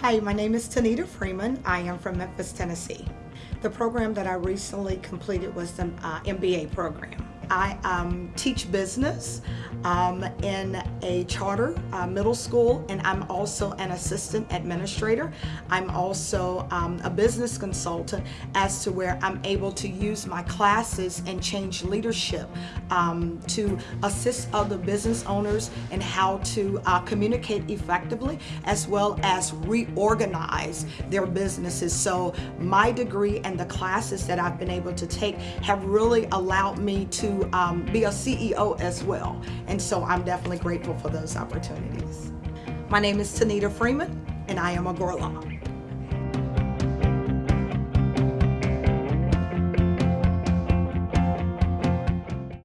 Hi, my name is Tanita Freeman. I am from Memphis, Tennessee. The program that I recently completed was the uh, MBA program. I um, teach business um, in a charter uh, middle school and I'm also an assistant administrator. I'm also um, a business consultant as to where I'm able to use my classes and change leadership um, to assist other business owners in how to uh, communicate effectively as well as reorganize their businesses. So my degree and the classes that I've been able to take have really allowed me to um, be a CEO as well. And so I'm definitely grateful for those opportunities. My name is Tanita Freeman, and I am a Gorlok.